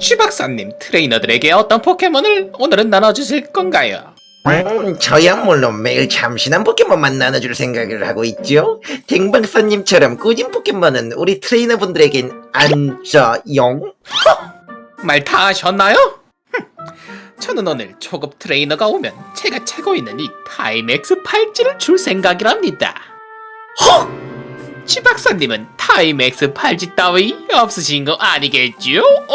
쥐 박사님, 트레이너들에게 어떤 포켓몬을 오늘은 나눠주실 건가요? 음, 저야 물론 매일 참신한 포켓몬만 나눠줄 생각을 하고 있죠. 댕박사님처럼 꾸진 포켓몬은 우리 트레이너분들에겐 안 줘용. 말 다 하셨나요? 흠, 저는 오늘 초급 트레이너가 오면 제가 차고 있는 이 다이맥스 팔찌를 줄 생각이랍니다. 헉! 쥐 박사님은 다이맥스 팔찌 따위 없으신 거 아니겠죠?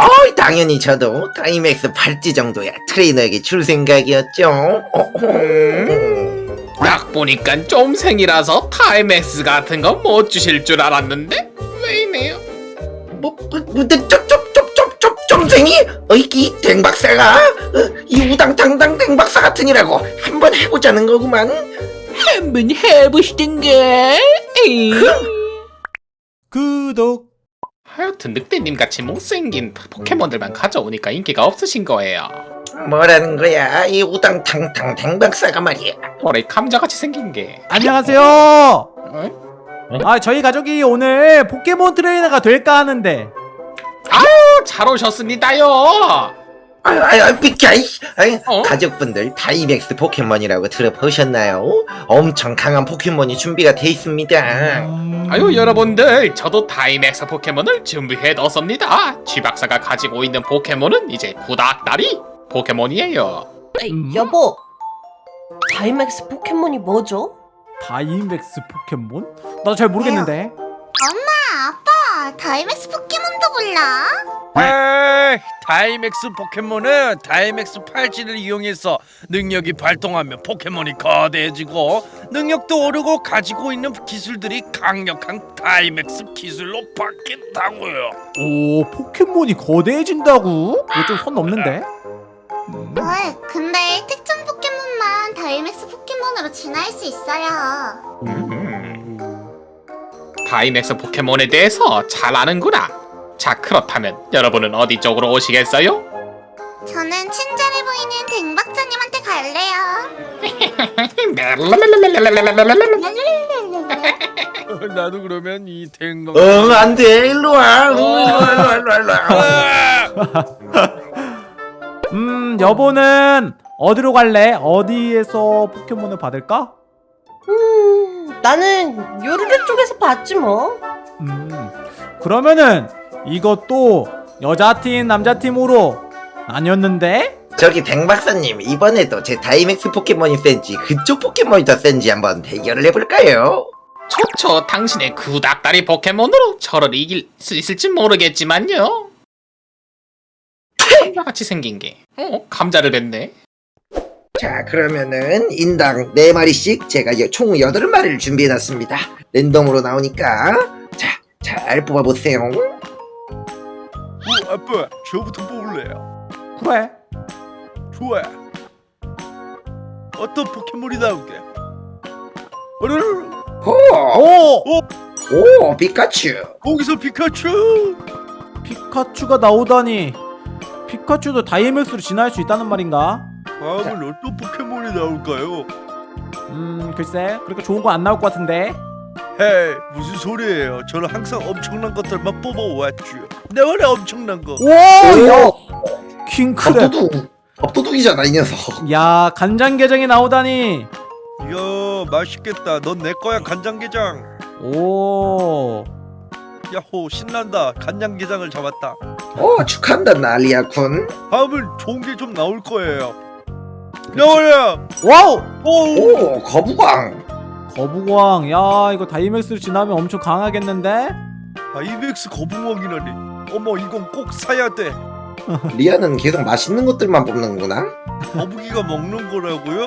어, 당연히 저도 다이맥스 팔찌 정도야 트레이너에게 줄 생각이었죠. 음. 딱 보니까 좀생이라서 다이맥스 같은 거 못 주실 줄 알았는데 의외네요? 뭐, 뭐, 뭐, 쪽쪽쪽쪽쪽 좀생이? 어이, 이 댕박사가? 어, 이 우당탕당 댕박사 같으니라고 한번 해보자는 거구만. 한번 해보시던가. 구독 하여튼 늑대님 같이 못생긴 포켓몬들만 가져오니까 인기가 없으신 거예요. 뭐라는 거야, 이 우당탕탕 댕박사가 말이야. 머리 감자같이 생긴 게. 안녕하세요 어? 아 저희 가족이 오늘 포켓몬 트레이너가 될까 하는데 어, 잘 오셨습니다요. 아유, 아유, 아유, 비켜, 이 아유, 어? 가족분들 다이맥스 포켓몬이라고 들어보셨나요? 엄청 강한 포켓몬이 준비가 돼 있습니다. 아유 여러분들 저도 다이맥스 포켓몬을 준비해 뒀습니다. 쥐 박사가 가지고 있는 포켓몬은 이제 구닥다리 포켓몬이에요. 에이, 음? 여보 다이맥스 포켓몬이 뭐죠? 다이맥스 포켓몬? 나도 잘 모르겠는데 아빠 다이맥스 포켓몬도 몰라? 에이, 다이맥스 포켓몬은 다이맥스 팔찌를 이용해서 능력이 발동하면 포켓몬이 거대해지고 능력도 오르고 가지고 있는 기술들이 강력한 다이맥스 기술로 바뀐다고요. 오 포켓몬이 거대해진다고? 이거 좀 선 넘는데? 음. 왜? 근데 특정 포켓몬만 다이맥스 포켓몬으로 진화할 수 있어요 음. 다이맥스 포켓몬에 대해서 잘 아는구나. 자 그렇다면 여러분은 어디 쪽으로 오시겠어요? 저는 친절해 보이는 댕박사님한테 갈래요 나도 그러면 이 댕강 어, 안 돼, 일로 와. 어, 일로 와, 일로 와, 일로 와, 일로 와. 음 여보는 어디로 갈래? 어디에서 포켓몬을 받을까? 음 나는 요르르 쪽에서 봤지 뭐 음 그러면은 이것도 여자팀 남자팀으로 나뉘었는데? 저기 댕박사님, 이번에도 제 다이맥스 포켓몬이 센지 그쪽 포켓몬이 더 센지 한번 대결을 해볼까요? 좋죠. 당신의 구닥다리 포켓몬으로 저를 이길 수 있을지 모르겠지만요. 감자같이 생긴 게. 어? 감자를 뱉네. 자, 그러면은 인당 4마리씩 제가 여- 총 8마리를 준비해놨습니다. 랜덤으로 나오니까 자, 잘 뽑아보세요. 어, 아빠 저부터 뽑을래요. 그래 좋아. 어떤 포켓몬이 나올게? 어르르 오, 오! 오, 피카츄. 거기서 피카츄. 피카츄가 나오다니 피카츄도 다이맥스로 진화할 수 있다는 말인가? 다음은 어떤 포켓몬이 나올까요? 음 글쎄 그렇게 좋은 거 안 나올 것 같은데 헤이 무슨 소리예요? 저는 항상 엄청난 것들만 뽑아왔죠. 내 원래 엄청난 거. 오야 킹크랩 밥도둑. 밥도둑이잖아, 이 녀석. 야 간장게장이 나오다니 이야 맛있겠다. 넌 내 거야 간장게장. 오 야호 신난다. 간장게장을 잡았다. 오, 축하한다, 나리아군. 다음은 좋은 게 좀 나올 거예요. 나와라. 와우 오. 오, 거북왕. 거북왕 야 이거 다이맥스로 진화하면 엄청 강하겠는데? 아이맥스 거북왕이라니. 어머 이건 꼭 사야 돼. 리아는 계속 맛있는 것들만 뽑는구나. 거북이가 먹는 거라고요?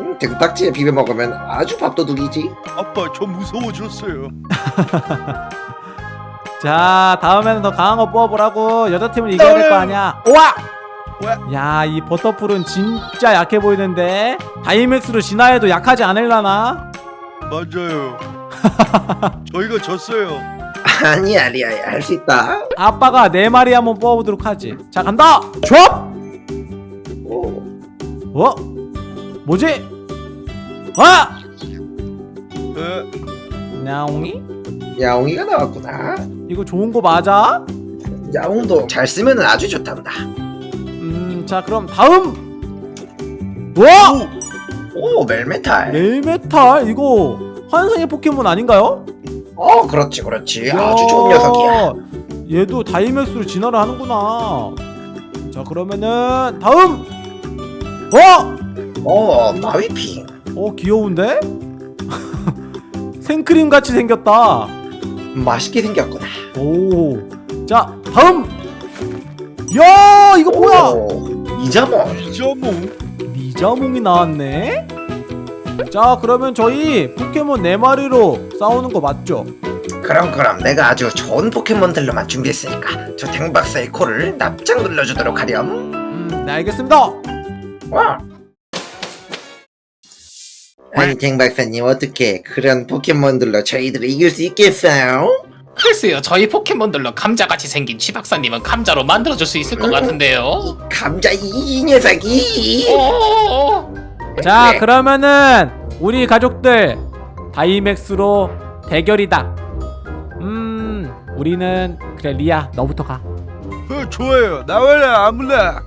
음, 대구딱지에 비벼 먹으면 아주 밥도둑이지. 아빠 저 무서워졌어요. 자 다음에는 더 강한 거 뽑아보라고 여자팀을 이겨야 될 거 아니야 우와 야 이 버터풀은 진짜 약해 보이는데 다이맥스로 진화해도 약하지 않을라나? 맞아요. 저희가 졌어요. 아니야, 리아야, 할 수 있다. 아빠가 네 마리 한번 뽑아보도록 하지 자 간다 좁! 오, 어? 뭐지? 아! 에, 나옹이? 야옹이가 나왔구나. 이거 좋은 거 맞아? 야옹도 잘 쓰면 아주 좋답니다. 음자 그럼 다음 와오 멜메탈. 멜메탈 이거 환상의 포켓몬 아닌가요? 어 그렇지 그렇지 아주 좋은 녀석이야. 얘도 다이맥스로 진화를 하는구나. 자 그러면은 다음. 어? 어 마위핑. 어 귀여운데? 생크림 같이 생겼다. 맛있게 생겼구나. 오. 자 다음. 야 이거 뭐야? 오, 이자몽. 이자몽 리자몽이 나왔네. 자 그러면 저희 포켓몬 네 마리로 싸우는 거 맞죠? 그럼 그럼 내가 아주 좋은 포켓몬들로만 준비했으니까 저 탱박사의 코를 납작 눌러주도록 하렴. 음, 네 알겠습니다. 와. 아니 탱박사님 어떻게 그런 포켓몬들로 저희들을 이길 수 있겠어요? 글쎄요 저희 포켓몬들로 감자같이 생긴 쥐박사님은 감자로 만들어줄 수 있을 것 같은데요 감자 이, 이 녀석이. 어자 그래. 그러면은 우리 가족들 다이맥스로 대결이다 음 우리는 그래 리아 너부터 어, 좋아요 나와라 아무나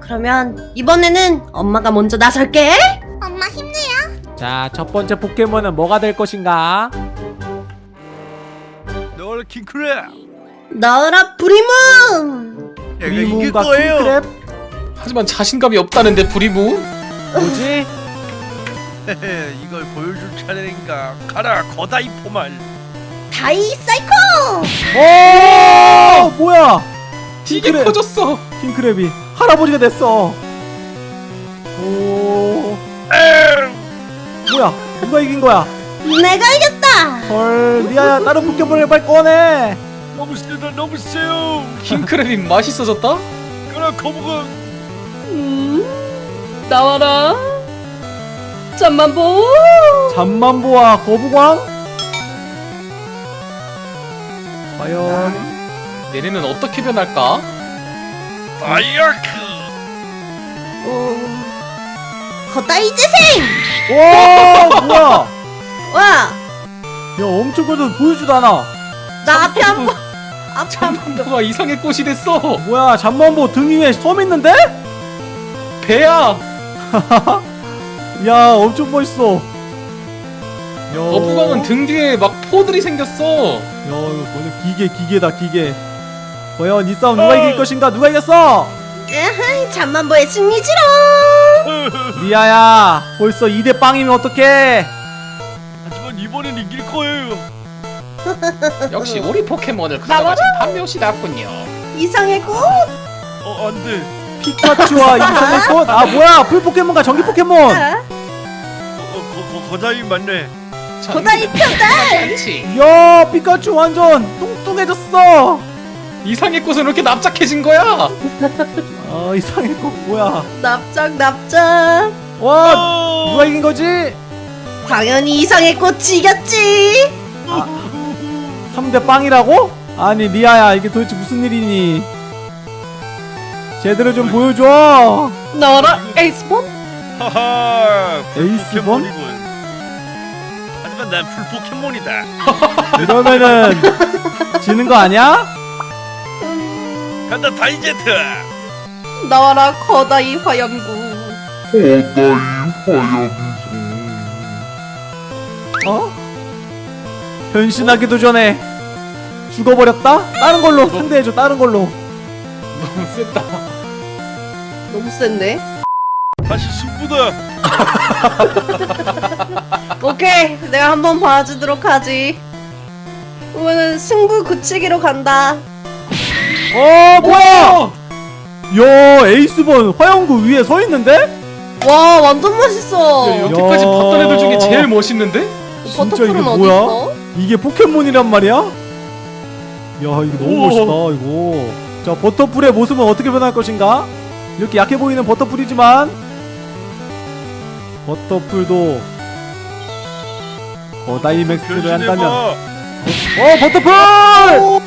그러면 이번에는 엄마가 먼저 나설게. 엄마 힘내요. 가자 첫 번째 포켓몬은 뭐가 될 것인가 나와라 킹크랩. 나와라 브리문. 내가 이길 리문과 거예요. 킹크랩 하지만 자신감이 없다는데 부리무? 뭐지? 이걸 보여줄 차례인가 가라 거다이 포말. 다이 사이코. 오! 뭐야? 되게 킹크랩. 커졌어. 킹크랩이 할아버지가 됐어. 오. 뭐야? 누가 이긴 거야. 내가 이겼다. 헐 리아야 다른 포켓몬을 빨리 꺼내 너무 세다 너무 세요 킹크랩이 맛있어졌다? 가라 거북아 음, 나와라. 잠만 보. 잠만보와 거북왕 과연 내년은 어떻게 변할까? 다이아크 어, 거다이 재생. 와 뭐야 와, 야 엄청 커서 보이지도 않아. 나 앞에 한 번. 앞에 한 번. 잠깐만 이상의 꽃이 됐어. 뭐야 잠만보 등 위에 섬 있는데? 배야. 야 엄청 멋있어. 야, 거북왕은 등 뒤에 막 포들이 생겼어. 야 이거 완전 기계 기계다 기계. 과연 이 싸움 누가 이길 것인가? 누가 이겼어? 에헤이, 잠만 보의 승리지롱. 리아야 벌써 2대 빵이면 어떡해 이길 거예요. 역시 우리 포켓몬을 가져가신 판묘씨답군요. 이상해꽃. 어 안 돼. 피카츄와 이상해꽃? 아 뭐야! 풀 포켓몬과 전기 포켓몬! 아, 어, 거, 거다이 맞네. 거다이 편달. 야 피카츄 완전 뚱뚱해졌어! 이상해꽃은 왜 이렇게 납작해진 거야? 아 이상해꽃 뭐야? 납작 납작. 와 어, 누가 이긴 거지? 당연히 이상해꽃이 이겼지. 3대 빵이라고? 아니 리아야 이게 도대체 무슨 일이니 제대로 좀 보여줘 가라 에이스번. 하하 에이스번? 하지만 난 풀 포켓몬이다 이러면은 지는 거 아니야? 간다 다이제트 나와라 거다이 화염구. 어? 변신하기도 전에 죽어버렸다? 다른 걸로 상대해줘 다른 걸로 너무 셌다 너무 센데. 다시 승부다 오케이, 내가 한번 봐주도록 하지. 그러면은 승부 굳히기로 간다. 어 뭐야 야 에이스본 화영구 위에 서 있는데? 와, 완전 멋있어. 야, 여태까지 야. 봤던 애들 중에 제일 멋있는데? 진짜 이게 뭐야? 있어? 이게 포켓몬이란 말이야? 야 이거 너무 우와. 멋있다 이거 자 버터풀의 모습은 어떻게 변할 것인가? 이렇게 약해 보이는 버터풀이지만 버터풀도 거다이맥스를 한다면 어 버터풀!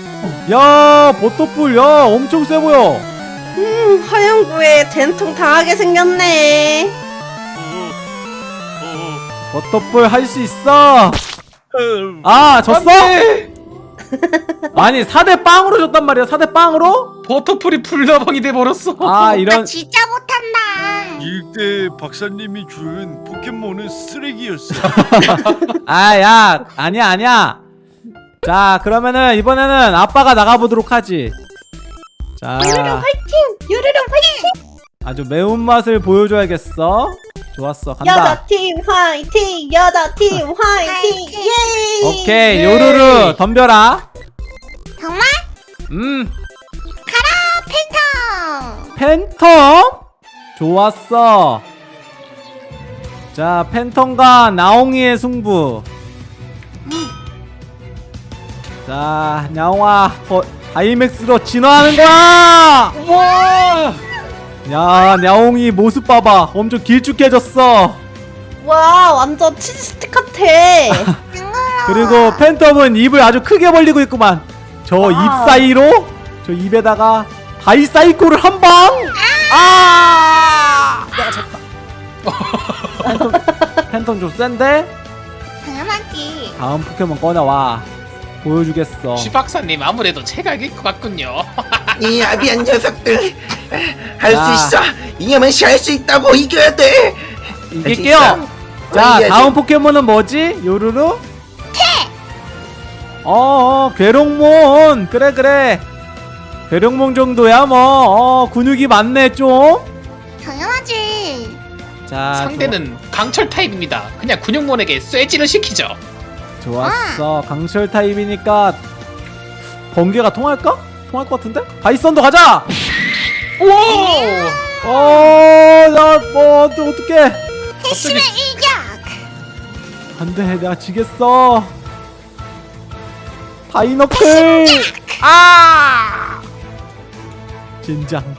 야 버터풀 야 엄청 세 보여 음, 화염구에 된통 당하게 생겼네. 버터풀 할수 있어 어. 아 졌어? 아니 4대 빵으로 줬단 말이야 4대 빵으로? 버터풀이 불나방이 돼버렸어 아나 이런 진짜 못한다. 이때 박사님이 준 포켓몬은 쓰레기였어. 아 야 아니야 아니야 자 그러면은 이번에는 아빠가 나가보도록 하지 자 요르르 화이팅! 요르르 화이팅! 아주 매운맛을 보여줘야겠어 좋았어 간다 여자팀 화이팅! 여자팀 화이팅! 화이팅! 예! 오케이 예! 요루루 덤벼라 정말? 음 팬텀. 팬텀 좋았어 자 팬텀과 나옹이의 승부 자 나옹아 거, 다이맥스로 진화하는 거야 우와 야 나옹이 모습 봐봐. 엄청 길쭉해졌어. 와 완전 치즈 스틱 같아. 그리고 팬텀은 입을 아주 크게 벌리고 있구만. 저입 와우. 사이로 저 입에다가 다이사이코를 한방. 아! 내가 졌다. 팬텀 팬텀 좀 센데? 당연하지. 다음 포켓몬 꺼내와. 보여주겠어. 쥐박사님 아무래도 패각일 것 같군요 이 아비한 녀석들 할 수 야. 있어. 이념은 할수 있다고 이겨야 돼. 이길게요. 할수 있어. 자 이겨야지. 다음 포켓몬은 뭐지? 요루루? 어 어 괴롱몬. 그래 그래. 괴롱몬 정도야 뭐. 어, 근육이 많네 좀자 당연하지. 상대는 강철 타입입니다. 그냥 근육몬에게 쇠질을 시키죠. 좋았어. 강철 타입이니까 번개가 통할까? 통할 것 같은데? 바이썬도 가자! 우와 어, 나뭐 어떡해? 핵심의 일격. 안돼 내가 지겠어. 다이너클! 아! 진장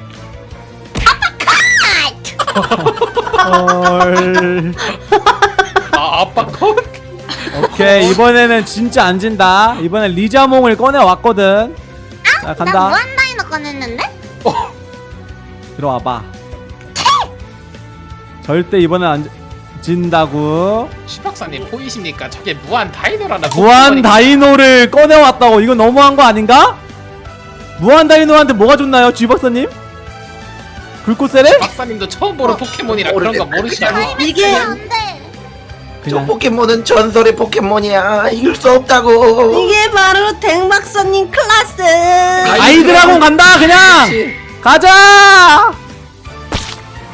헐. 아 아빠 컷? 오케이 이번에는 진짜 안 진다. 이번엔 리자몽을 꺼내 왔거든. 자 나 간다 무한다이너 꺼냈는데? 들어와봐 절대 이번엔 안 진다고 쥐박사님 보이십니까 저게 무한 다이노라는 무한 다이노를 꺼내왔다고 이건 너무한 거 아닌가? 무한 다이노한테 뭐가 좋나요 쥐 박사님? 불꽃 세례? 박사님도 처음 보는 포켓몬이라 그런 거 모르겠다. 모르시나요? 이게 안 돼. 저 그냥 포켓몬은 전설의 포켓몬이야. 이길 수 없다고. 이게 바로 댕박사님 클라스. 다이드라군 간다 그냥. 가자.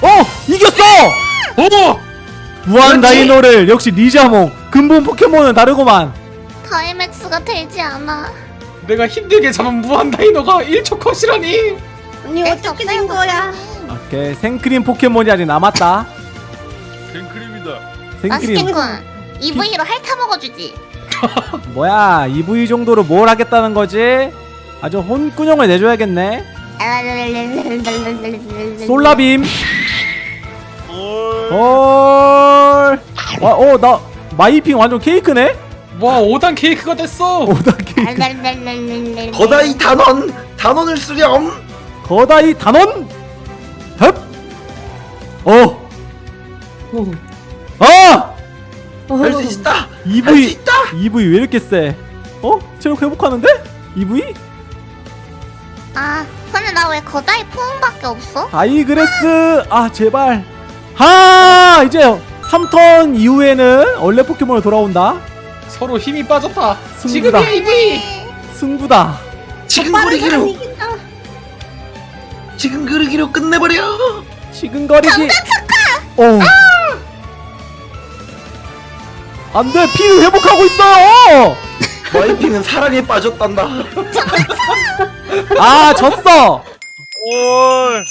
어 이겼어. 오! 무한 그렇지. 다이노를 역시 리자몽. 근본 포켓몬은 다르구만. 다이맥스가 되지 않아. 내가 힘들게 잡은 무한 다이노가 1초 컷이라니. 아니 어떻게 된 거야? 오케이 생크림 포켓몬이 아직 남았다 맛있겠군. EV로 핥아 먹어주지. 뭐야 EV 정도로 뭘 하겠다는 거지? 아주 혼꾸녕을 내줘야겠네 솔라빔 어. 헐. 와, 어, 나 마이핑 완전 케이크네? 와 5단 케이크가 됐어 오다 케이크. 거다이 단원 단원을 쓰렴 거다이 단원. 흡. 어. 아! 할수 있다 할수 EV 있다 EV 왜 이렇게 세? 어? 체력 회복하는데? EV? 아, 근데 나 왜 거다이 포옹밖에 없어? 다이그레스. 아, 제발. 하! 이제 3턴 이후에는 원래 포켓몬으로 돌아온다. 서로 힘이 빠졌다 승부다. 지금이야 이브이 승부다. 지금 빠른 사람 그르기로 이긴다 지금 그르기로 끝내버려 지근거리기. 어. 안돼 피 회복하고 있어. 마이핑은 사랑에 빠졌단다 아 졌어. 올.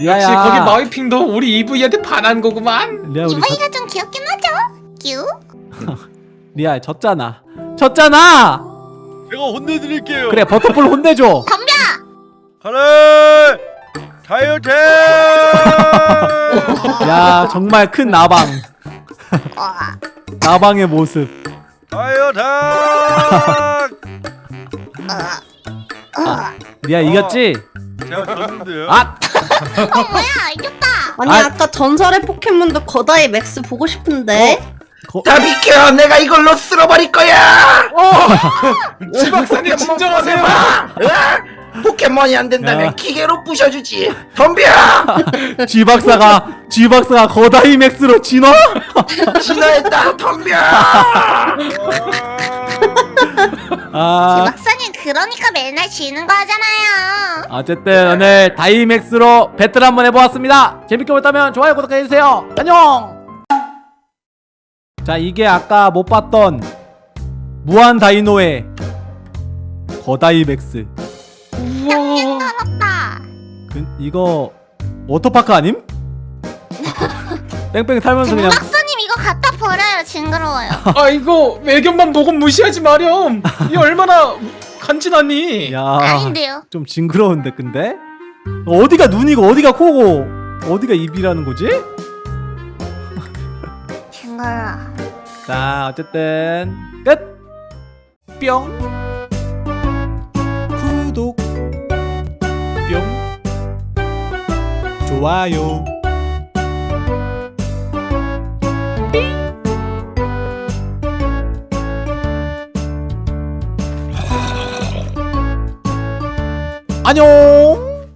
리아야. 역시 거기 마이핑도 우리 이브이한테 반한 거구만 리아 우리 졌, 이브이가 좀 귀엽긴 하죠? 큐? 리아 졌잖아. 졌잖아. 제가 혼내드릴게요. 그래 버터풀 혼내줘. 덤벼! 하나. 다이어트. 야 정말 큰 나방. 어, 나방의 모습. 다이어택. 어. 리아 이겼지? 제가 졌는데요. 아 어, 뭐야, 이겼다! 아니 아. 아... 까 전설의 포켓몬도 거다이 맥스 보고 싶은데 거, 다 비켜 내가 이걸로 쓸어버릴 거야 지 박사님 진정하세요. 포켓몬이 안 된다면 야. 기계로 부셔주지 덤벼 G 박사가 G 박사가 거다이맥스로 진화? 진화했다 덤벼 아 박사님 그러니까 맨날 지는 거잖아요. 어쨌든 오늘 다이맥스로 배틀 한번 해보았습니다 재밌게 보셨다면 좋아요 구독해주세요 안녕 자 이게 아까 못 봤던 무한 다이노의 거다이맥스. 그, 이거 워터파크 아님? 뺑뺑 탈면서 그냥 박사님 이거 갖다 버려요. 징그러워요. 아 이거 외견만 보고 무시하지 마렴. 이 얼마나 간지나니? 야 아닌데요. 좀 징그러운데 근데 어디가 눈이고 어디가 코고 어디가 입이라는 거지? 징그러. 자 어쨌든 끝! 뿅 좋아요. 안녕